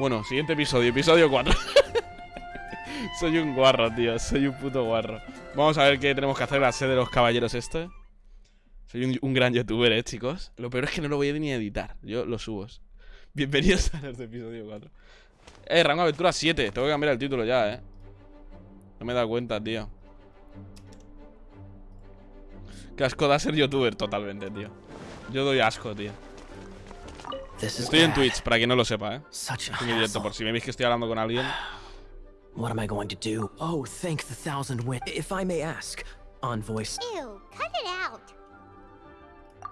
Bueno, siguiente episodio, episodio 4. soy un guarro, tío. Soy un puto guarro. Vamos a ver qué tenemos que hacer la sede de los caballeros este. Soy un, gran youtuber, eh, chicos. Lo peor es que no lo voy a ni editar. Yo lo subo. Bienvenidos a este episodio 4. Eh, rango aventura 7. Tengo que cambiar el título ya, eh. No me he dado cuenta, tío. Qué asco da ser youtuber totalmente, tío. Yo doy asco, tío. Estoy en Twitch, para quien no lo sepa, ¿eh? Estoy en directo, por si me veis que estoy hablando con alguien. What am I going to do? Oh, thank the thousand wind. If I may ask, on voice. Ew, cut it out.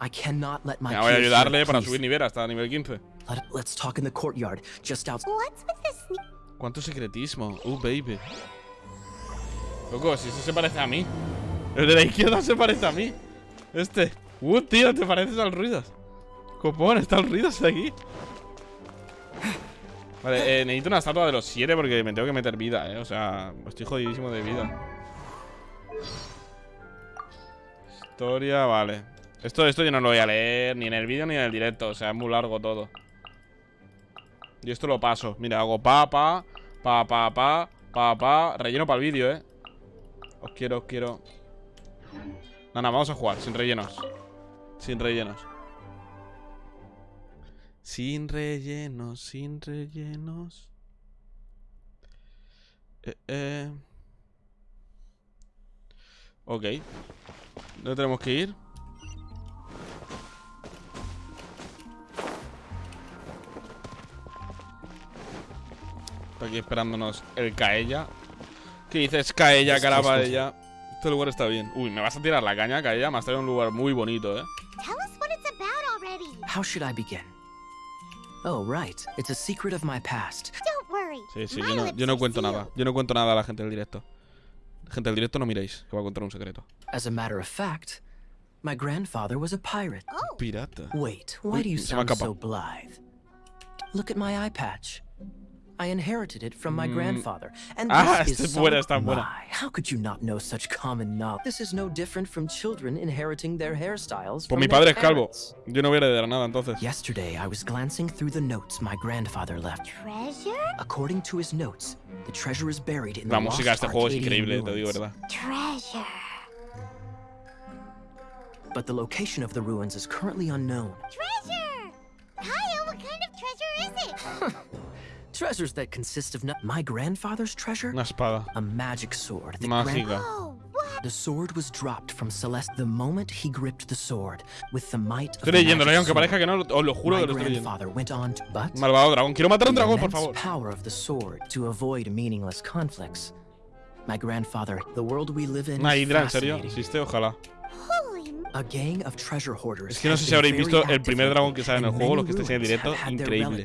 I cannot let my Me voy a ayudarle para subir nivel hasta nivel 15. Let, let's talk in the courtyard, just outside. What's with this? ¿Cuánto secretismo? Uh, baby. Loco, si ese se parece a mí. El de la izquierda se parece a mí. Este. Uh, tío, te pareces al Ruidas. Copón, está el Ruidas aquí. Vale, eh, necesito una estatua de los siete porque me tengo que meter vida, eh. O sea, estoy jodidísimo de vida. Historia, vale. Esto, esto yo no lo voy a leer ni en el vídeo ni en el directo. O sea, es muy largo todo. Y esto lo paso. Mira, hago pa, pa, pa, pa, pa, pa, pa. Relleno para el vídeo, eh. Os quiero, os quiero. No, vamos a jugar, sin rellenos. Sin rellenos. Sin rellenos, sin rellenos. Eh, eh. Ok. ¿Dónde tenemos que ir? Está aquí esperándonos el Caella. ¿Qué dices, Caella, cara para ella? Este lugar está bien. Uy, me vas a tirar la caña, Caella. Me has traído un lugar muy bonito, ¿eh? Tell us what it's about already. How should I begin? Oh, right. It's a secret of my past. Don't worry. Sí, sí, yo no, yo no cuento nada. Yo no cuento nada a la gente del directo. Gente del directo no miréis, que voy a contar un secreto. As a matter of fact, my grandfather was a pirate. Oh, Pirata. Wait, why do you se sound so escapado. blithe? Look at my eye patch. I inherited it from my Mm. grandfather, and Ah, this is es buena, some- buena. My, how could you not know such common knowledge? This is no different from children inheriting their hairstyles Pues from mi their padre es calvo. Yo no voy a heredar nada entonces. Yesterday, I was glancing through the notes my grandfather left. treasure? According to his notes, the treasure is buried in La the música de lost este juego es increíble, te digo ruins. verdad. Treasure. But the location of the ruins is currently unknown. Treasure! Kyle, what kind of treasure is it? Treasures that consist of my grandfather's treasure, Una espada. a magic sword. that Mágica. Oh? The sword was dropped from Celeste the moment he gripped the sword with the might of Estoy the y aunque parezca que no, os lo juro My que lo estoy leyendo. grandfather went on to, but Malvado dragón. Quiero matar a un the dragón, por favor. power of the sword to avoid meaningless conflicts. My grandfather, the world we live in Una hidra, en serio. ¿Existe? Ojalá. Es que no sé si habréis visto el primer dragón que sale en el juego, los que estáis en directo, increíble.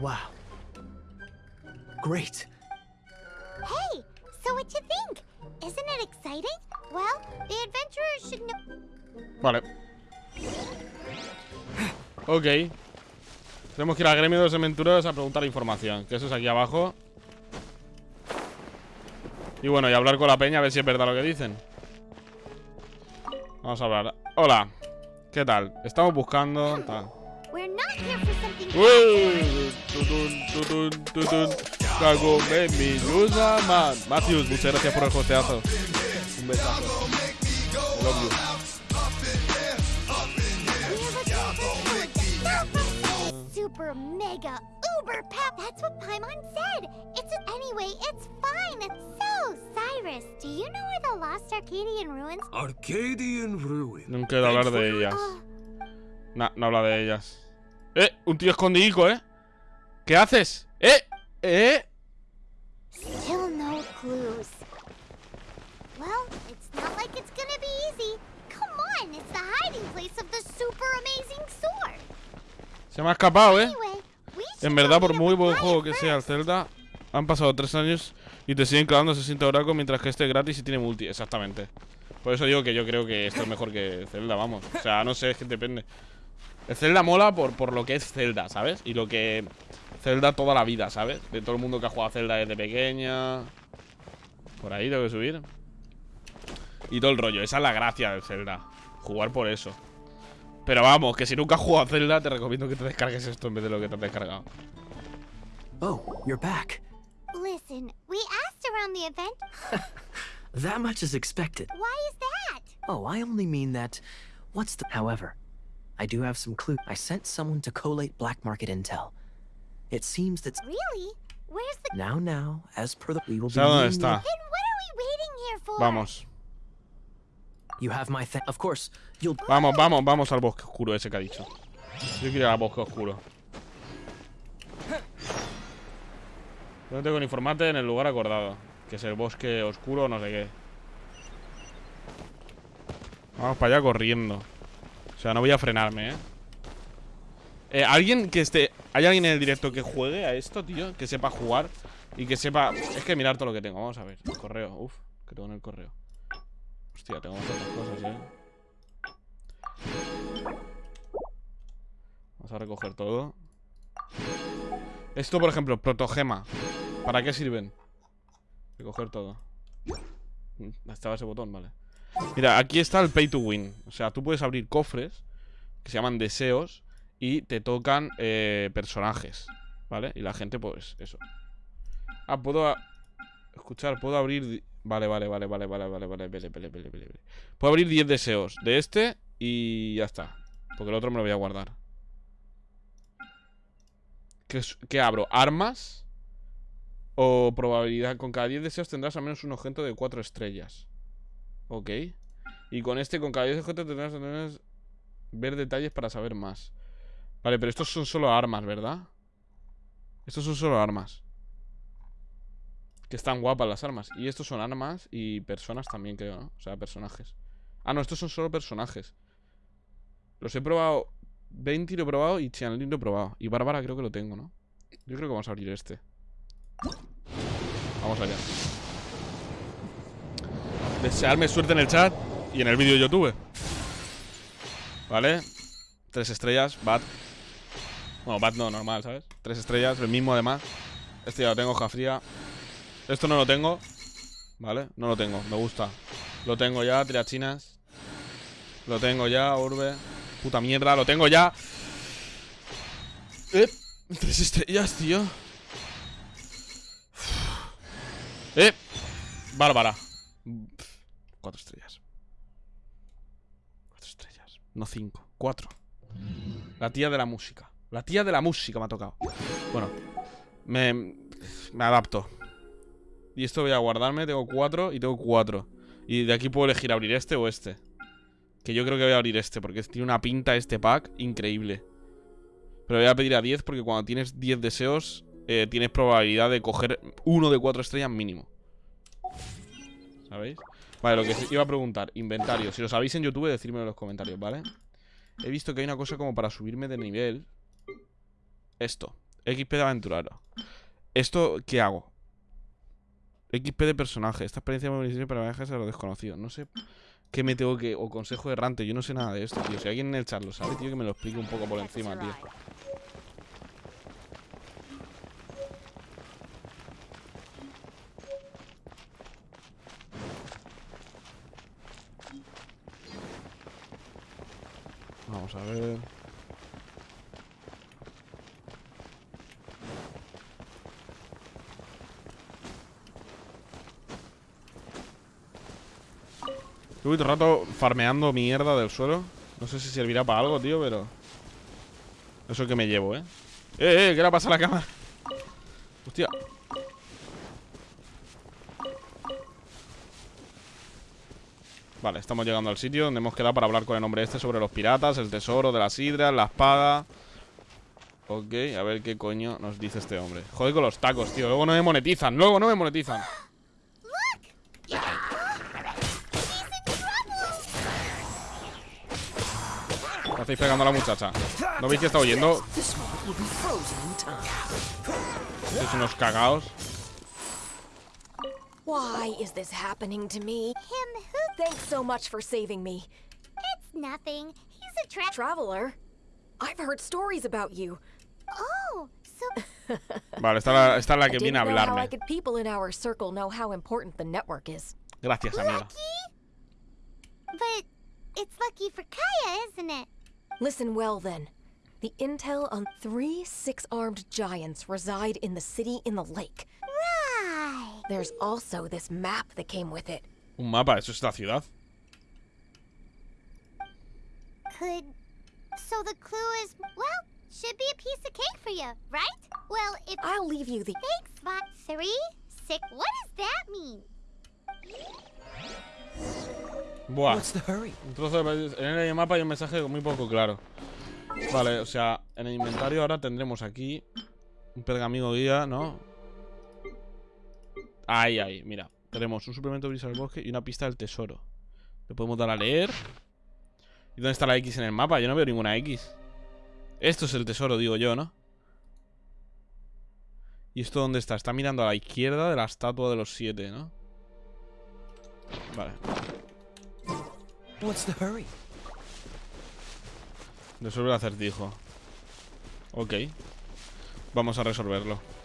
Wow. Great. Hey, so what you think? Isn't it exciting? Well, the adventurers should know. Vale. Ok. Tenemos que ir al gremio de los aventureros a preguntar información. Que eso es aquí abajo. Y bueno, y hablar con la peña a ver si es verdad lo que dicen. Vamos a hablar. Hola. ¿Qué tal? Estamos buscando... tal. We're not here for something. Uy, tutun, tutun, tutun. Man. Matthews, muchas gracias por el hosteazo. Un besazo. Love you. Super mega uber pep. That's what Paimon said. It's anyway. It's. Cyrus. Do you know where the lost Arcadian ruins? Arcadian Ruin. No quiero hablar de ellas. Oh, No, no habla de ellas. ¡Eh! Un tío escondidico, ¿eh? ¿Qué haces? ¡Eh! ¡Eh! still no clues. Well, it's not like it's gonna be easy. Come on, it's the hiding place of the super amazing sword. Se me ha escapado, ¿eh? En verdad, por muy buen juego que sea el. Zelda, han pasado tres años y te siguen clavando 60 oracos mientras que este es gratis y tiene multi. Exactamente. Por eso digo que yo creo que esto es mejor que Zelda, vamos. O sea, no sé, es que depende. El Zelda mola por, por lo que es Zelda, ¿sabes? Y lo que Zelda toda la vida, ¿sabes? De todo el mundo que ha jugado a Zelda desde pequeña. Por ahí tengo que subir. Y todo el rollo. Esa es la gracia del Zelda. Jugar por eso. Pero vamos, que si nunca has jugado a Zelda, te recomiendo que te descargues esto en vez de lo que te has descargado. Oh, you're back. Listen, we asked around the event. That much is expected. Why is that? Oh, I only mean that. What's the. However, I do have some clue. I sent someone to collate black market intel. It seems that. Really? Where's the. Now, now, as per the. We will be. Dónde está? Then what are we waiting here for? Vamos. You have my th- Of course, you'll. Vamos, vamos, vamos al bosque oscuro ese que ha dicho. Yo quiero ir al bosque oscuro. No tengo que en el lugar acordado. Que es el bosque oscuro o no sé qué. Vamos para allá corriendo. O sea, no voy a frenarme, ¿eh? Eh, alguien que esté... ¿Hay alguien en el directo que juegue a esto, tío? Que sepa jugar y que sepa... Es que mirar todo lo que tengo. Vamos a ver. El correo. Uf, que tengo en el correo. Hostia, tengo bastantes cosas, ¿eh? Vamos a recoger todo. Esto, por ejemplo, protogema. ¿Para qué sirven? Recoger todo. Mm, Estaba ese botón, vale. Mira, aquí está el pay to win. O sea, tú puedes abrir cofres que se llaman deseos y te tocan eh, personajes, ¿vale? Y la gente, pues, eso. Ah, puedo escuchar, puedo abrir. Vale, vale, vale, vale, vale, vale, vale, vale, vale, vale, vale. Puedo abrir 10 deseos de este y ya está. Porque el otro me lo voy a guardar. ¿Qué, es- qué abro? ¿Armas? O probabilidad. Con cada 10 deseos tendrás al menos un objeto de 4 estrellas. Ok. Y con este, con cada 10 objetos tendrás, tendrás ver detalles para saber más. Vale, pero estos son solo armas, ¿verdad? Estos son solo armas. Que están guapas las armas. Y estos son armas y personas también, creo, ¿no? O sea, personajes. Ah, no, estos son solo personajes. Los he probado. 20 lo he probado y Chanlin lo he probado. Y Bárbara creo que lo tengo, ¿no? Yo creo que vamos a abrir este. Vamos allá. Desearme suerte en el chat y en el vídeo de YouTube. ¿Vale? Tres estrellas, Bat. Bueno, Bat no, normal, ¿sabes? Tres estrellas, el mismo además. Este ya lo tengo, hoja fría. Esto no lo tengo. ¿Vale? No lo tengo, me gusta. Lo tengo ya, tirachinas. Lo tengo ya, urbe. Puta mierda, lo tengo ya. Eh, tres estrellas, tío. Eh, Bárbara. Cuatro estrellas. Cuatro estrellas. No cinco, cuatro. La tía de la música. La tía de la música me ha tocado. Bueno, me, me adapto. Y esto voy a guardarme. Tengo cuatro y tengo cuatro. Y de aquí puedo elegir abrir este o este. Que yo creo que voy a abrir este, porque tiene una pinta este pack increíble. Pero voy a pedir a 10 porque cuando tienes 10 deseos, eh, tienes probabilidad de coger uno de 4 estrellas mínimo. ¿Sabéis? Vale, lo que iba a preguntar, inventario. Si lo sabéis en YouTube, decírmelo en los comentarios, ¿vale? He visto que hay una cosa como para subirme de nivel. Esto. XP de aventurero. ¿Esto qué hago? XP de personaje. Esta experiencia me beneficia para viajes a lo desconocido. No sé qué me tengo que. O consejo errante. Yo no sé nada de esto, tío. Si alguien en el chat lo sabe, tío, que me lo explique un poco por encima, tío. Vamos a ver. Estuve todo el rato farmeando mierda del suelo. No sé si servirá para algo, tío, pero... Eso que me llevo, ¿eh? ¡Eh, eh! ¿Qué le pasa a la cámara? Hostia. Vale, estamos llegando al sitio donde hemos quedado para hablar con el hombre este sobre los piratas, el tesoro de las hidras, la espada. Ok, a ver qué coño nos dice este hombre. Joder con los tacos, tío. Luego no me monetizan, luego no me monetizan. ¿Qué hacéis pegando a la muchacha? ¿No veis que está oyendo? Sois unos cagaos. Why is this happening to me? Him who? Thanks so much for saving me. It's nothing. He's a tra- Traveler, I've heard stories about you. Oh, so Vale, esta es la, esta es la I que didn't viene a know how I could people in our circle know how important the network is. Gracias, amiga. lucky? But it's lucky for Kaya, isn't it? Listen well then. The intel on three six-armed giants reside in the city in the lake. Right. There's also this map that came with it. Un mapa, eso es la ciudad. Could. So the clue is, well, should be a piece of cake for you, right? Well, if. I'll leave you the. Thanks, Spot. Three? Six? What does that mean? Buah. What's the hurry? Un trozo de... En el mapa hay un mensaje muy poco claro. Vale, o sea, en el inventario ahora tendremos aquí un pergamino guía, ¿no? Ahí, ahí, mira. Tenemos un suplemento brisa del bosque y una pista del tesoro. Le podemos dar a leer. ¿Y dónde está la X en el mapa? Yo no veo ninguna X. Esto es el tesoro, digo yo, ¿no? ¿Y esto dónde está? Está mirando a la izquierda de la estatua de los siete, ¿no? Vale. Resuelve el acertijo. Ok. Vamos a resolverlo.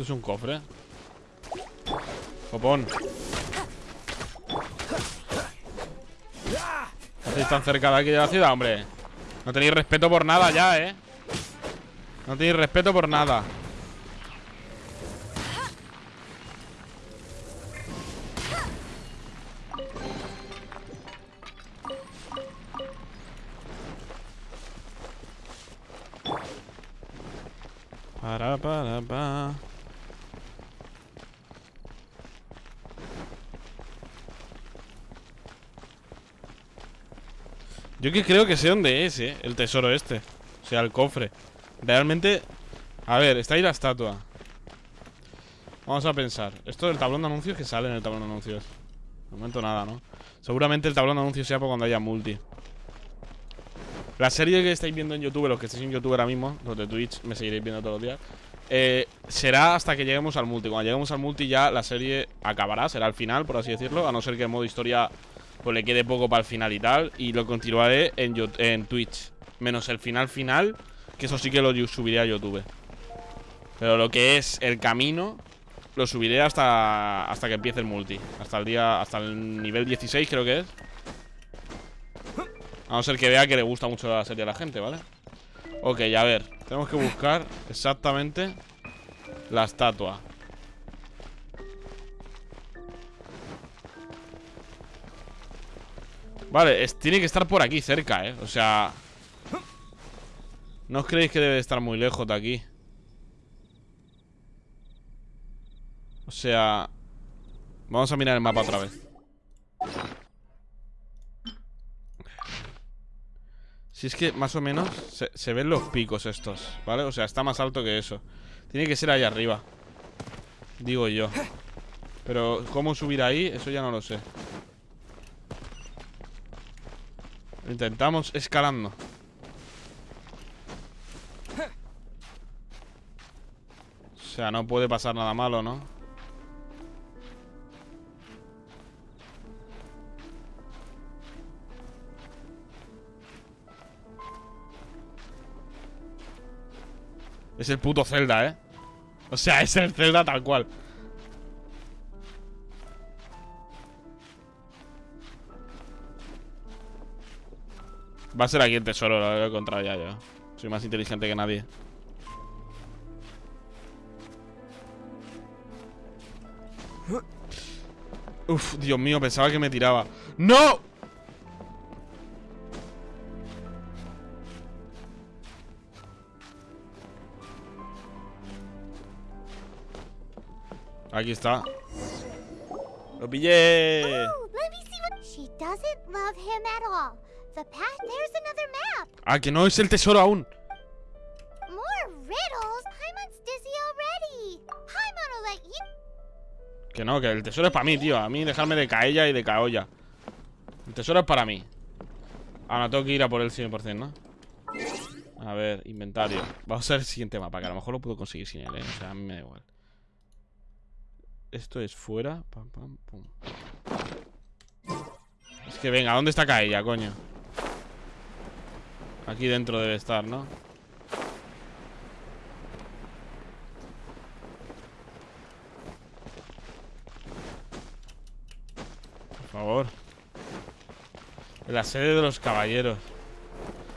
Esto es un cofre. Copón. ¿No tan cerca de aquí de la ciudad, hombre? No tenéis respeto por nada ya, ¿eh? No tenéis respeto por nada. Para, para, pa. Yo que creo que sé dónde es, eh, el tesoro este. O sea, el cofre. Realmente... A ver, está ahí la estatua. Vamos a pensar. Esto del tablón de anuncios que sale en el tablón de anuncios. De momento nada, ¿no? Seguramente el tablón de anuncios sea por cuando haya multi. La serie que estáis viendo en YouTube, los que estáis en YouTube ahora mismo, los de Twitch me seguiréis viendo todos los días, eh, será hasta que lleguemos al multi. Cuando lleguemos al multi ya la serie acabará, será el final, por así decirlo, a no ser que el modo historia pues le quede poco para el final y tal, y lo continuaré en, Twitch. Menos el final final, que eso sí que lo subiré a YouTube. Pero lo que es el camino, lo subiré hasta, hasta que empiece el multi. Hasta el día, hasta el nivel 16 creo que es. A no ser que vea que le gusta mucho la serie a la gente, ¿vale? Ok, a ver Tenemos que buscar exactamente La estatua Vale, tiene que estar por aquí cerca, ¿eh? O sea... ¿No os creéis que debe de estar muy lejos de aquí? O sea... Vamos a mirar el mapa otra vez Si es que más o menos se, se ven los picos estos, ¿vale? O sea, está más alto que eso Tiene que ser ahí arriba Digo yo Pero cómo subir ahí, eso ya no lo sé Lo Intentamos escalando O sea, no puede pasar nada malo, ¿no? Es el puto Zelda, ¿eh? O sea, es el Zelda tal cual Va a ser aquí el tesoro, lo he encontrado ya yo Soy más inteligente que nadie Uf, Dios mío, pensaba que me tiraba ¡No! Aquí está ¡Lo pillé! Oh, let me see what. She doesn't love him at all. The path. There's another map. Ah, que no es el tesoro aún More riddles. Paimon's dizzy already. Paimon will let you. Que no, que el tesoro es para mí, tío A mí dejarme de caella y de caolla El tesoro es para mí Ahora tengo que ir a por el 100%, ¿no? A ver, inventario Vamos a ver el siguiente mapa Que a lo mejor lo puedo conseguir sin él, ¿eh? O sea, a mí me da igual Esto es fuera pam, pam, pum. Es que venga, ¿dónde está caella, coño? Aquí dentro debe estar, ¿no? favor. En la sede de los caballeros.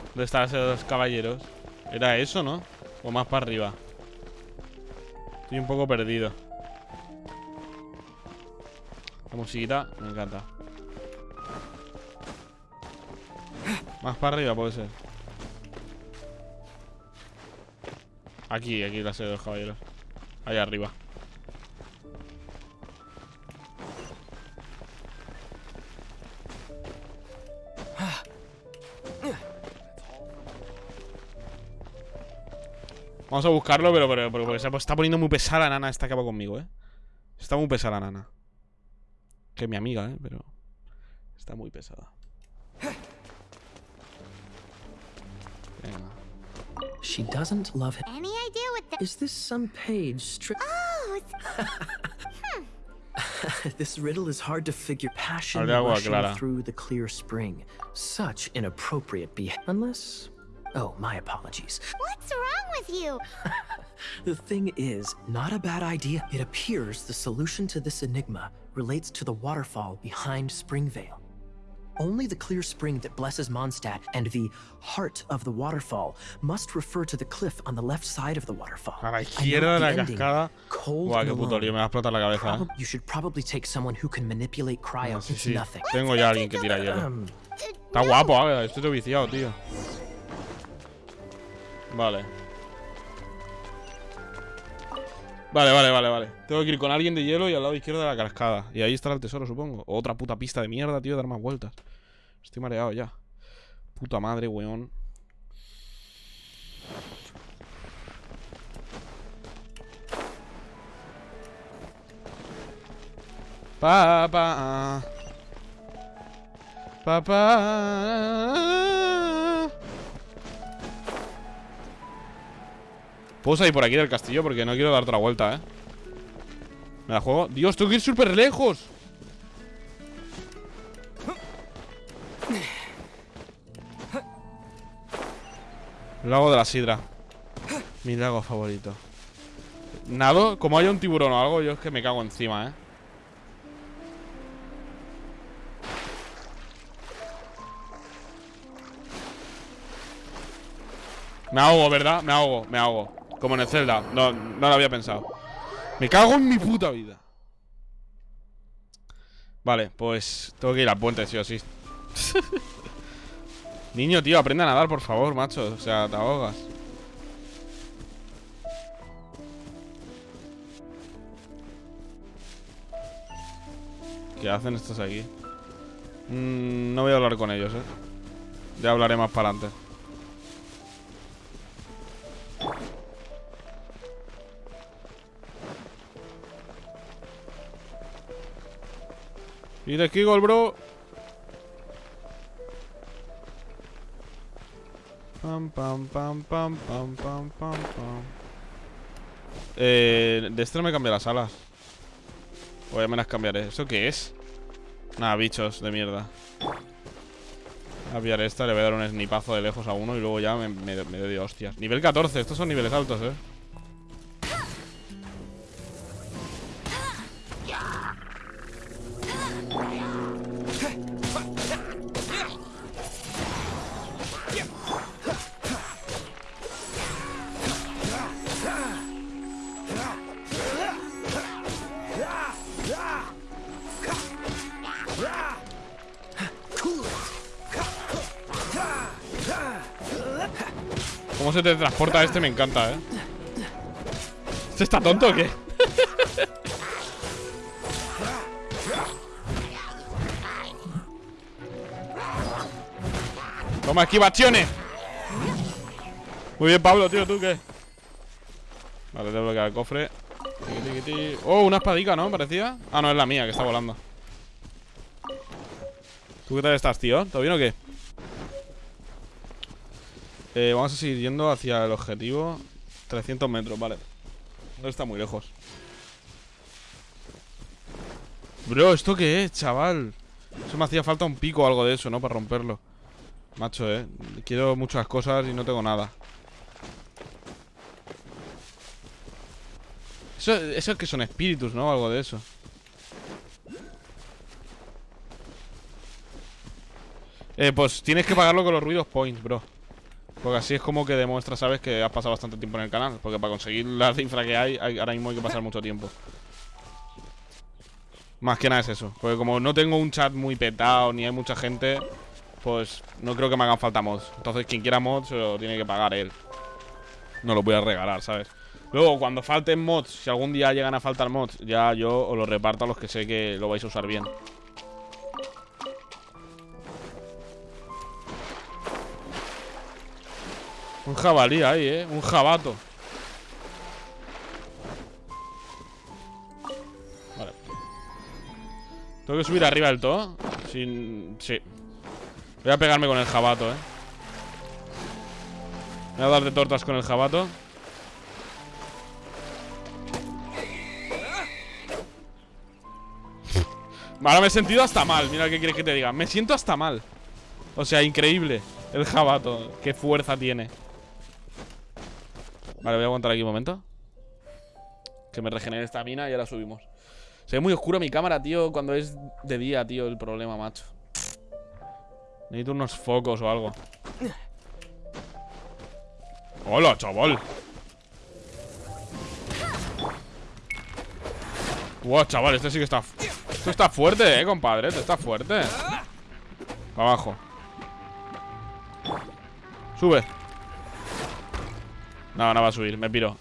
¿Dónde está la sede de los caballeros? Era eso, ¿no? O más para arriba. Estoy un poco perdido. La musiquita me encanta. Más para arriba puede ser. Aquí, aquí la sede de los caballeros. Ahí arriba. Vamos a buscarlo, pero, pero, pero está poniendo muy pesada la nana esta que va conmigo, ¿eh? Está muy pesada la nana. Que es mi amiga, ¿eh? Pero está muy pesada. Venga. She doesn't love him. Any idea what the. Is this some page strict? Oh, it's this riddle is hard to figure. Passion Hable de agua rushing clara. through the clear spring. Such inappropriate behavior. Unless. Oh, my apologies. what's wrong with you? The thing is, not a bad idea. It appears the solution to this enigma relates to the waterfall behind Springvale. Only the clear spring that blesses Mondstadt and the heart of the waterfall must refer to the cliff on the left side of the waterfall. A la izquierda de la ending, cascada. Cold Buah, qué puto lío, me va a explotar la cabeza, ¿eh? You should probably take someone who can manipulate cryo. Ah, sí, sí. nothing. Tengo ya a alguien que tira hielo. Um, Está guapo, Águeda. Estoy viciado, tío. Vale. Vale, vale, vale, vale. Tengo que ir con alguien de hielo y al lado izquierdo de la cascada. Y ahí estará el tesoro, supongo. Otra puta pista de mierda, tío, dar más vueltas. Estoy mareado ya. Puta madre, weón. Papá. Papá. Puedo salir por aquí del castillo porque no quiero dar otra vuelta, ¿eh? ¿Me la juego? ¡Dios, tengo que ir súper lejos! Lago de la Sidra Mi lago favorito Nado, como haya un tiburón o algo Yo es que me cago encima, ¿eh? Me ahogo, ¿verdad? Me ahogo, me ahogo Como en el Zelda. No, no lo había pensado. Me cago en mi puta vida. Vale, pues Tengo que ir al puente, sí o sí. Niño, tío, aprende a nadar, por favor, macho. O sea, te ahogas. ¿Qué hacen estos aquí? Mm, no voy a hablar con ellos, eh. Ya hablaré más para adelante Y de Kiggle, bro. Pam, pam, pam, pam, pam, pam, pam, pam. Eh, de este no me cambia las alas. O ya me las cambiaré. ¿Eso qué es? Nada, bichos de mierda. Voy a pillar esta, le voy a dar un snipazo de lejos a uno y luego ya me, me, me doy hostias. Nivel 14, estos son niveles altos, eh. Se te transporta este me encanta, ¿eh? ¿Este está tonto o qué? Toma, esquivaciones Muy bien, Pablo, tío, ¿tú qué? Vale, te bloquear el cofre. Oh, una espadica, ¿no? Parecía Ah, no, es la mía, que está volando ¿Tú qué tal estás, tío? ¿Todo bien o qué? Eh, vamos a seguir yendo hacia el objetivo 300 metros, vale No está muy lejos Bro, ¿esto qué es, chaval? Eso me hacía falta un pico o algo de eso, ¿no? Para romperlo Macho, eh Quiero muchas cosas y no tengo nada Eso, eso es que son espíritus, ¿no? Algo de eso Eh, pues tienes que pagarlo con los ruidos points, bro. Porque así es como que demuestra, ¿sabes? Que has pasado bastante tiempo en el canal. Porque para conseguir la cifra que hay, ahora mismo hay que pasar mucho tiempo. Más que nada es eso. Porque como no tengo un chat muy petado ni hay mucha gente, pues no creo que me hagan falta mods. Entonces quien quiera mods se lo tiene que pagar él. No lo voy a regalar, ¿sabes? Luego, cuando falten mods, si algún día llegan a faltar mods, ya yo os los reparto a los que sé que lo vais a usar bien. Un jabalí ahí, ¿eh? Un jabato. Vale. Tengo que subir arriba del todo. Sin... Sí. Voy a pegarme con el jabato, ¿eh? Voy a dar de tortas con el jabato. Ahora me he sentido hasta mal. Mira qué quieres que te diga. Me siento hasta mal. O sea, increíble. El jabato. Qué fuerza tiene. Vale, voy a aguantar aquí un momento. Que me regenere esta mina y ahora subimos. Se ve muy oscuro mi cámara, tío, cuando es de día, tío, el problema, macho. Necesito unos focos o algo. Hola, chaval. Wow, chaval, este sí que está... Esto está fuerte, eh, compadre. Esto está fuerte. Abajo. Sube. No, no va a subir, me piro.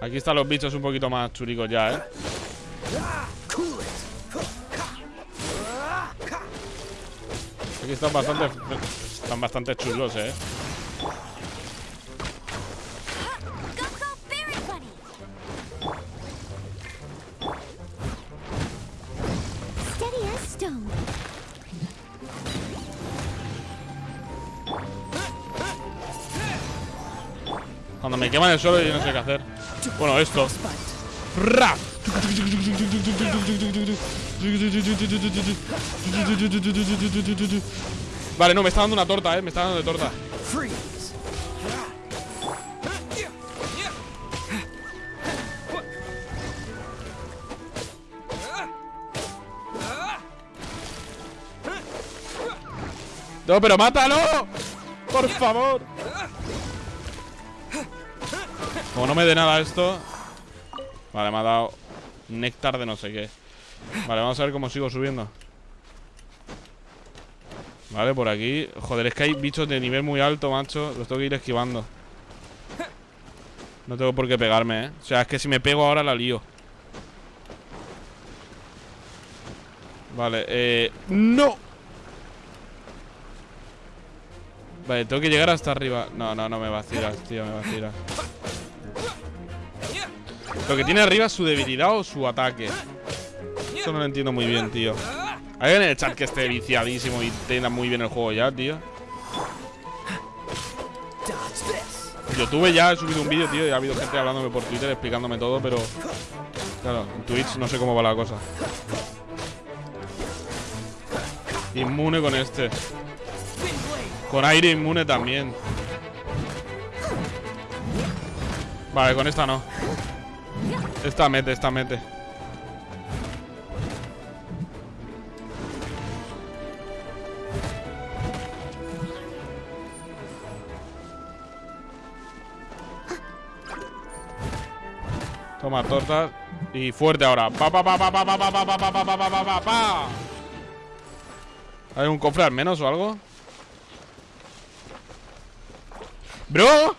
Aquí están los bichos un poquito más churicos ya, ¿eh? Aquí están bastante... Están bastante chulos, ¿eh? Queman el suelo yo no sé qué hacer. Bueno, esto. ¡Rap! Vale, no, me está dando una torta, eh. Me está dando de torta. No, pero mátalo. Por favor. Como no me dé nada esto. Vale, me ha dado néctar de no sé qué. Vale, vamos a ver cómo sigo subiendo. Vale, por aquí. Joder, es que hay bichos de nivel muy alto, macho. Los tengo que ir esquivando. No tengo por qué pegarme, ¿eh? O sea, es que si me pego ahora la lío. Vale, eh... ¡No! Vale, tengo que llegar hasta arriba No, no, no me vacilas, tío, me vacilas Lo que tiene arriba es su debilidad o su ataque. Eso no lo entiendo muy bien, tío. Alguien en el chat que esté viciadísimo y tenga muy bien el juego ya, tío. This! YouTube ya he subido un vídeo, tío Y ha habido gente hablándome por Twitter explicándome todo Pero, claro, en Twitch no sé cómo va la cosa. Inmune con este. Con aire inmune también. Vale, con esta no Esta mete, esta mete Toma tortas Y fuerte ahora Pa pa pa pa pa pa pa pa pa pa pa pa pa pa ¿Hay un cofre al menos o algo? ¡Bro!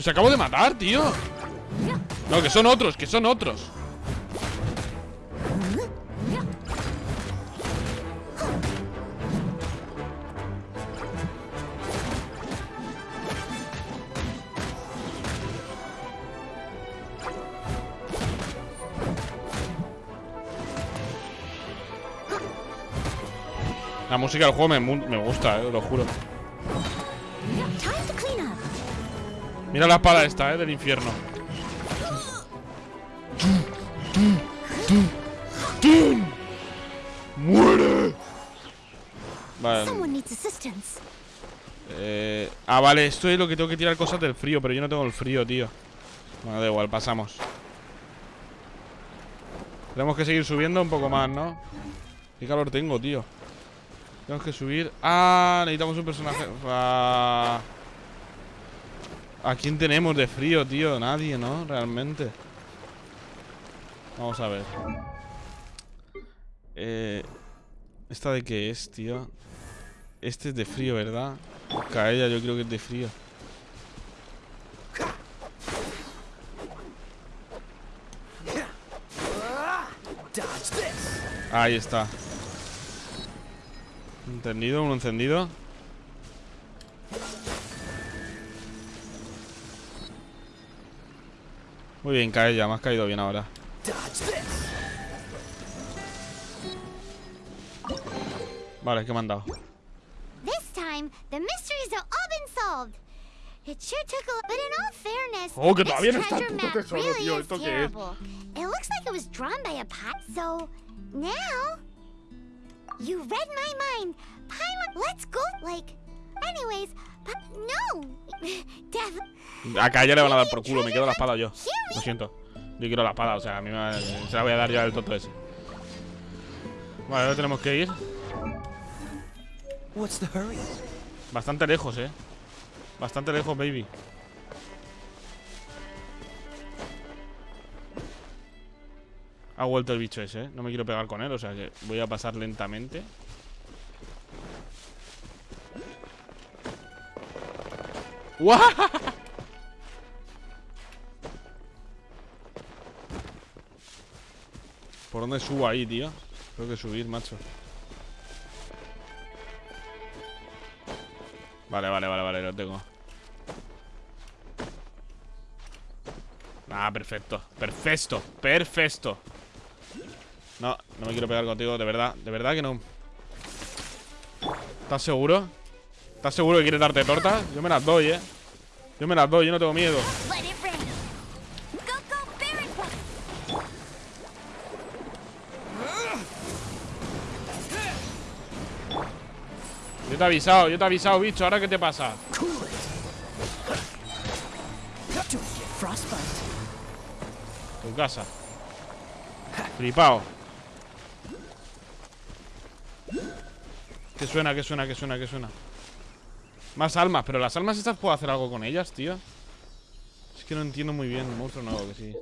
Se acabo de matar, tío No, que son otros, que son otros. La música del juego me, me gusta, eh, lo juro. Mira la espada esta, eh, del infierno Vale, eh, Ah, vale, esto es lo que tengo que tirar cosas del frío Pero yo no tengo el frío, tío Bueno, da igual, pasamos Tenemos que seguir subiendo un poco más, ¿no? Qué calor tengo, tío Tenemos que subir. Ah, necesitamos un personaje. Ah. ¿A quién tenemos de frío, tío? Nadie, ¿no? Realmente. Vamos a ver. Eh, ¿Esta de qué es, tío? Este es de frío, ¿verdad? Caella yo creo que es de frío. Ahí está. Entendido, uno encendido. Muy bien, cae ya, me has caído bien ahora. Vale, ¿qué me han dado? Time, the mysteries have all been solved. It sure took a but in all fairness, Oh, que this todavía no está el treasure puto map tesoro, really tío, is ¿esto qué es? It looks like it was drawn by a pot, so now you read my mind. Paimon, let's go. Like, anyways, no, Def. A Caella le van a dar por culo, me quedo la espada yo. Lo siento. Yo quiero la espada, o sea, a mí me, se la voy a dar ya al tonto ese. Vale, ahora tenemos que ir. Bastante lejos, eh. Bastante lejos, baby. Ha vuelto el bicho ese, ¿eh? No me quiero pegar con él, o sea que voy a pasar lentamente. ¡Guau! ¿Por dónde subo ahí, tío? Tengo que subir, macho. Vale, vale, vale, vale, lo tengo. Ah, perfecto. Perfecto. Perfecto. No, no me quiero pegar contigo, de verdad. De verdad que no. ¿Estás seguro? ¿Estás seguro que quieres darte tortas? Yo me las doy, eh. Yo me las doy, yo no tengo miedo. Te he avisado, yo te he avisado, bicho. ¿Ahora qué te pasa? Tu casa. Flipao. ¿Qué suena, qué suena, qué suena, qué suena? Más almas, pero las almas estas puedo hacer algo con ellas, tío. Es que no entiendo muy bien. Monstruo nuevo, que sí.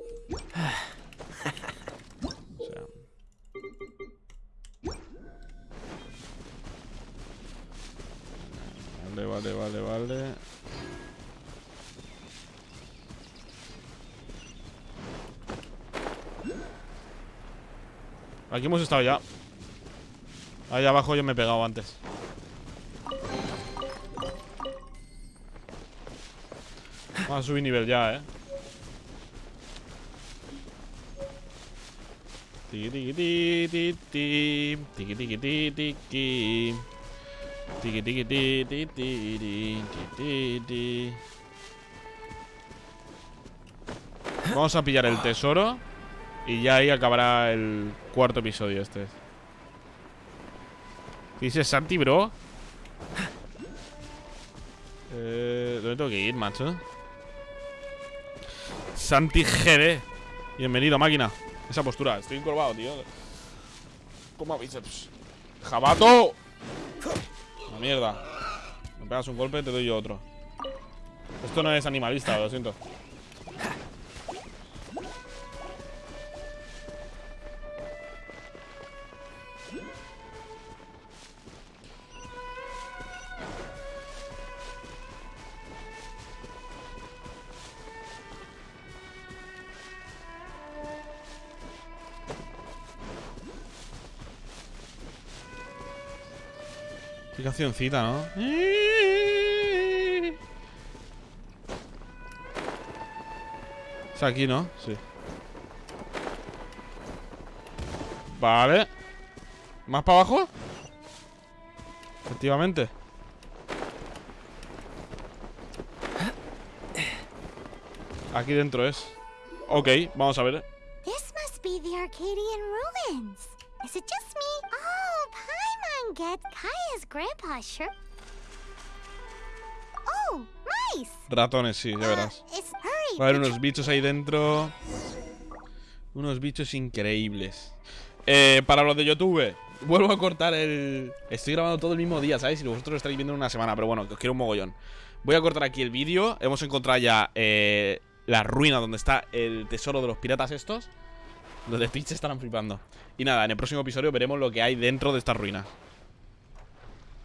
Vale, vale, vale, vale. Aquí hemos estado ya. Ahí abajo yo me he pegado antes. Vamos a subir nivel ya, eh. Tiki tiki ti ti ti tiki tiki ti tiki tiki tiki ti ti ti ti ti ti Vamos a pillar el tesoro y ya ahí acabará el cuarto episodio este. ¿Qué dices Santi, bro? Eh, ¿Dónde tengo que ir, macho? Santi GD. Bienvenido, máquina. Esa postura. Estoy encorvado, tío. ¿Cómo bíceps? ¡Jabato! Mierda. Me pegas un golpe, te doy yo otro. Esto no es animalista, lo siento. ¿No? Es aquí, ¿no? Sí. Vale. ¿Más para abajo? Efectivamente. Aquí dentro es. Ok, vamos a ver. Is it just Get Kaya's sure. Oh, mice. Ratones, sí, ya verás. It's hurry. Va a haber unos bichos ahí dentro. Unos bichos increíbles. Eh, para los de YouTube, vuelvo a cortar el... Estoy grabando todo el mismo día, ¿sabes? Y vosotros lo estaréis viendo en una semana, pero bueno, que os quiero un mogollón. Voy a cortar aquí el vídeo. Hemos encontrado ya eh, la ruina donde está el tesoro de los piratas estos. Los de Twitch estarán flipando. Y nada, en el próximo episodio veremos lo que hay dentro de esta ruina.